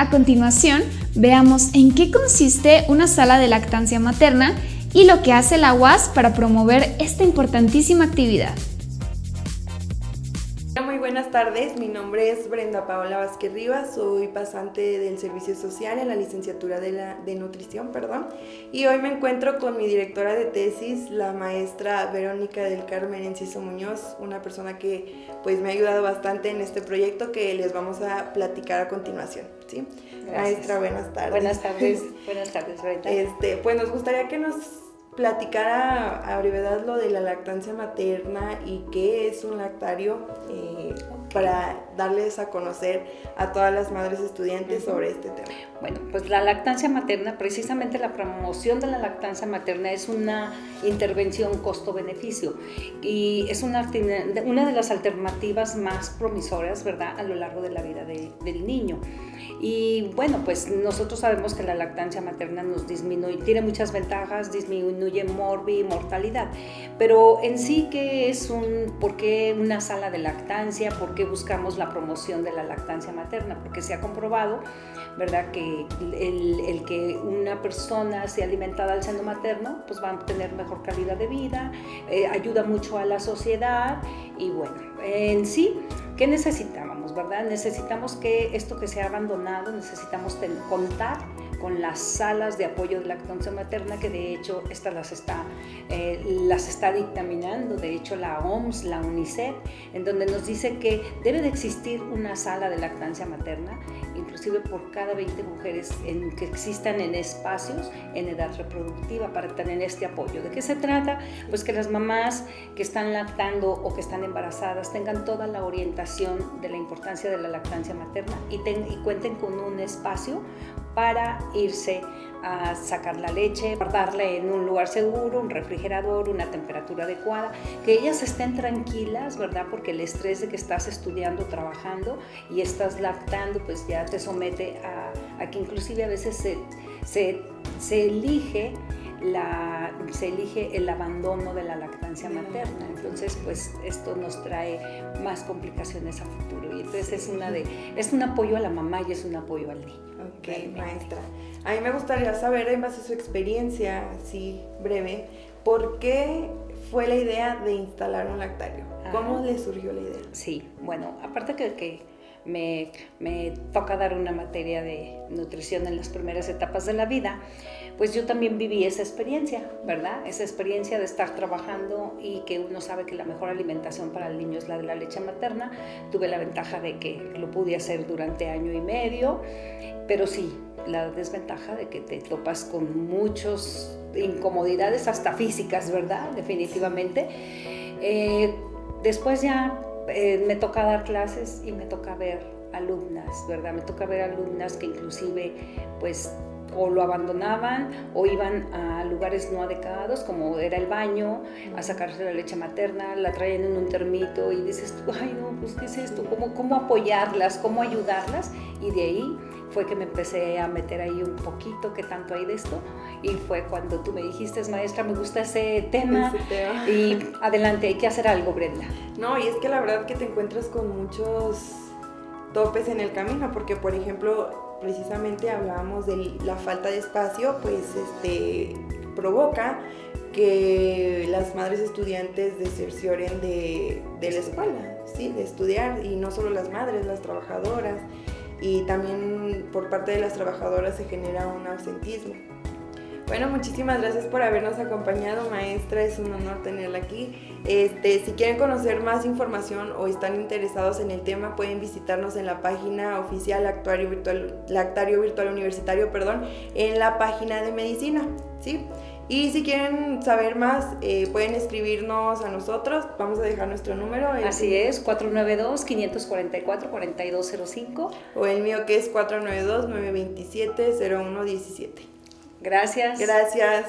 A continuación, veamos en qué consiste una sala de lactancia materna y lo que hace la UAS para promover esta importantísima actividad. Buenas tardes, mi nombre es Brenda Paola Vázquez Rivas, soy pasante del Servicio Social en la licenciatura de, la, de Nutrición, perdón, y hoy me encuentro con mi directora de tesis, la maestra Verónica del Carmen Enciso Muñoz, una persona que pues me ha ayudado bastante en este proyecto que les vamos a platicar a continuación, ¿sí? Maestra, buenas tardes. Buenas tardes, buenas tardes, Brenda. Este, pues nos gustaría que nos platicar a, brevedad lo de la lactancia materna y qué es un lactario eh, para darles a conocer a todas las madres estudiantes sobre este tema. Bueno, pues la lactancia materna, precisamente la promoción de la lactancia materna es una intervención costo-beneficio y es una, una de las alternativas más promisoras, ¿verdad?, a lo largo de la vida del niño. Y bueno, pues nosotros sabemos que la lactancia materna nos disminuye, tiene muchas ventajas, disminuye morbi y mortalidad, pero en sí, ¿qué es un, por qué una sala de lactancia? ¿Por qué buscamos la promoción de la lactancia materna? Porque se ha comprobado, ¿verdad?, que el, que una persona sea alimentada al seno materno, pues va a tener mejor calidad de vida, eh, ayuda mucho a la sociedad y bueno, en sí, ¿qué necesitábamos, verdad? Necesitamos que esto que se ha abandonado, necesitamos contar con las salas de apoyo de lactancia materna, que de hecho estas las está, eh, las está dictaminando, de hecho la OMS, la UNICEF, en donde nos dice que debe de existir una sala de lactancia materna, inclusive por cada 20 mujeres en, que existan en espacios en edad reproductiva para tener este apoyo. ¿De qué se trata? Pues que las mamás que están lactando o que están embarazadas tengan toda la orientación de la importancia de la lactancia materna y, y cuenten con un espacio para irse a sacar la leche, guardarla en un lugar seguro, un refrigerador, una temperatura adecuada, que ellas estén tranquilas, ¿verdad? Porque el estrés de que estás estudiando, trabajando y estás lactando, pues ya te somete a, que inclusive a veces se, se, se elige la, se elige el abandono de la lactancia materna. Entonces, pues esto nos trae más complicaciones a futuro. Y entonces es, una de, es un apoyo a la mamá y es un apoyo al niño. Ok, maestra. A mí me gustaría saber, en base a su experiencia, así breve, ¿por qué fue la idea de instalar un lactario? ¿Cómo le surgió la idea? Sí, bueno, aparte que, que me, toca dar una materia de nutrición en las primeras etapas de la vida, pues yo también viví esa experiencia, ¿verdad? Esa experiencia de estar trabajando y que uno sabe que la mejor alimentación para el niño es la de la leche materna. Tuve la ventaja de que lo pude hacer durante año y medio, pero sí, la desventaja de que te topas con muchas incomodidades, hasta físicas, ¿verdad? Definitivamente. Eh, después ya eh, me toca dar clases y me toca ver alumnas, ¿verdad? Me toca ver alumnas que inclusive pues o lo abandonaban o iban a lugares no adecuados como era el baño a sacarse la leche materna, la traían en un termito y dices, ay no, pues qué es esto, ¿Cómo, cómo apoyarlas, cómo ayudarlas y de ahí fue que me empecé a meter ahí un poquito que tanto hay de esto y fue cuando tú me dijiste, maestra, me gusta ese tema, y adelante, hay que hacer algo, Brenda. No, y es que la verdad que te encuentras con muchos topes en el camino, porque por ejemplo, precisamente hablábamos de la falta de espacio, pues este provoca que las madres estudiantes desercioren de, de la escuela, ¿sí? de estudiar, y no solo las madres, las trabajadoras, y también por parte de las trabajadoras se genera un ausentismo. Bueno, muchísimas gracias por habernos acompañado, maestra. Es un honor tenerla aquí. Este, si quieren conocer más información o están interesados en el tema, pueden visitarnos en la página oficial Actuario Virtual, Lactario Virtual Universitario, perdón, en la página de medicina, ¿sí? Y si quieren saber más, eh, pueden escribirnos a nosotros. Vamos a dejar nuestro número. Así es, 492-544-4205. O el mío que es 492-927-0117. Gracias. Gracias.